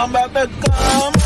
I'm about to come.